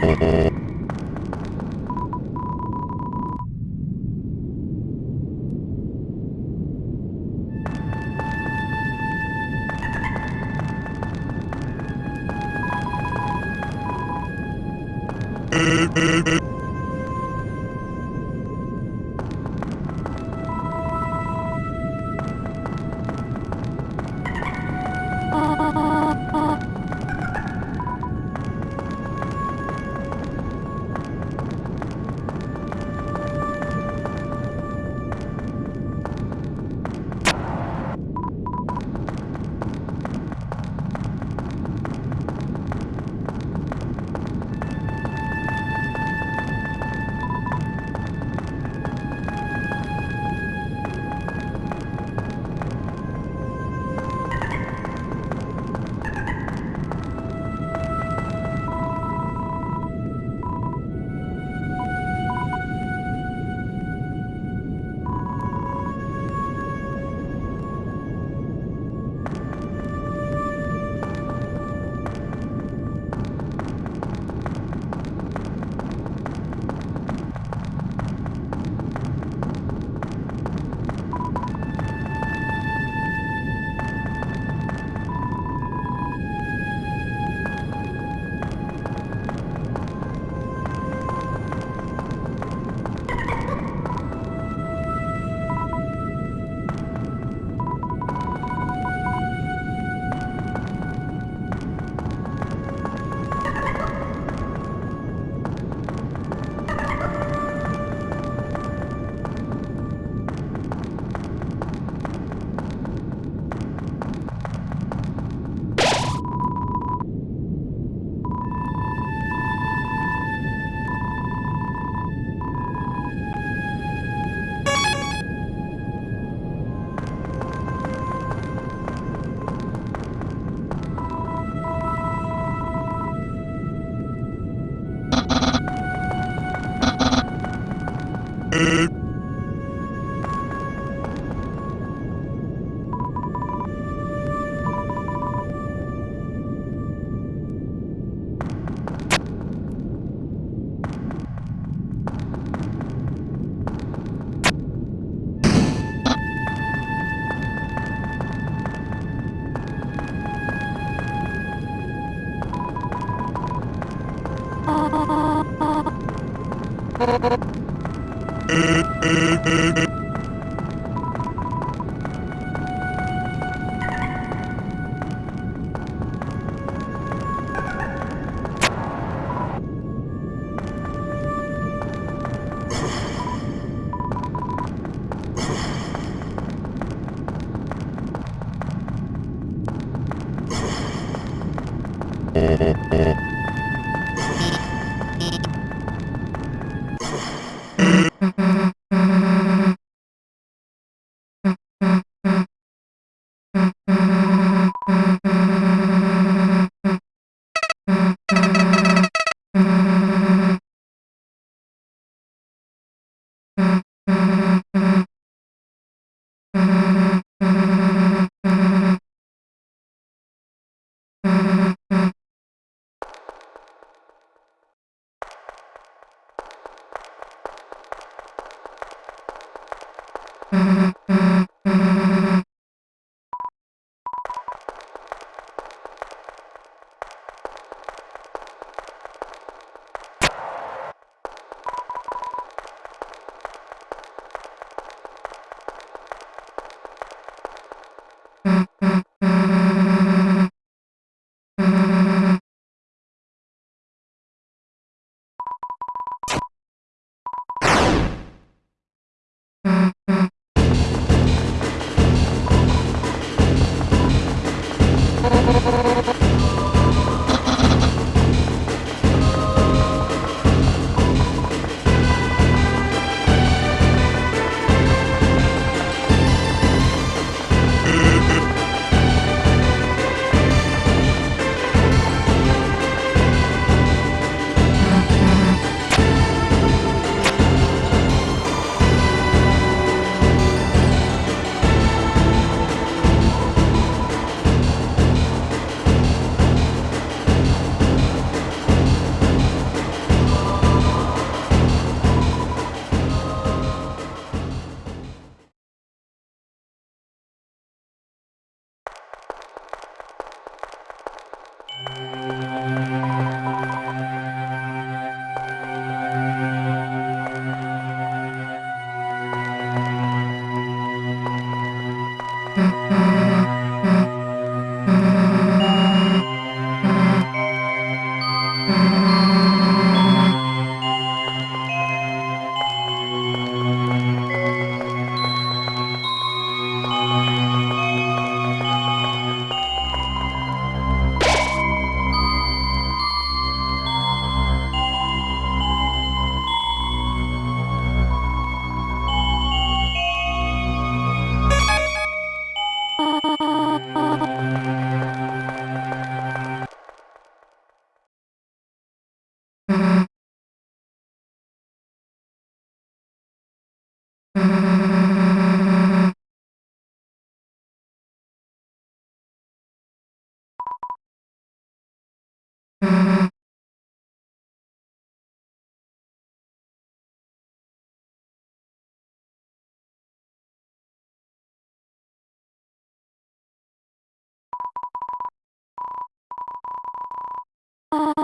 Gracias. Oh.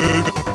Hey,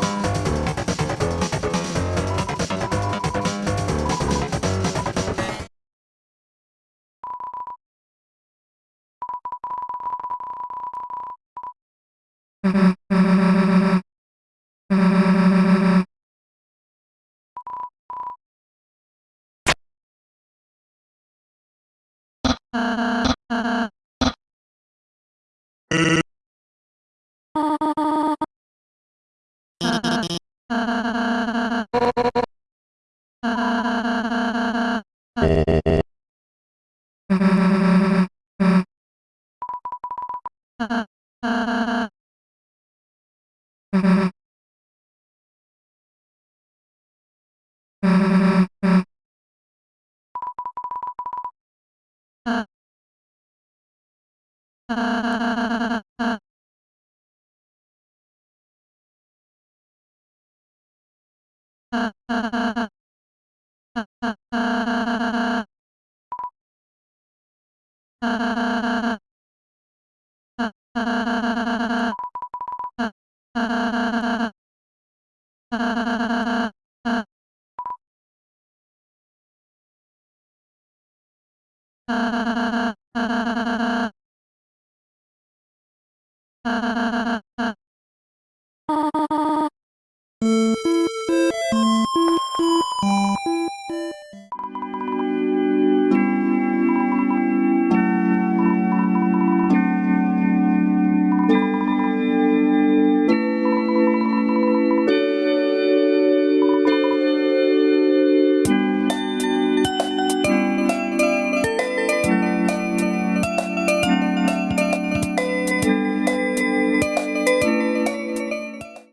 啊啊啊啊啊啊啊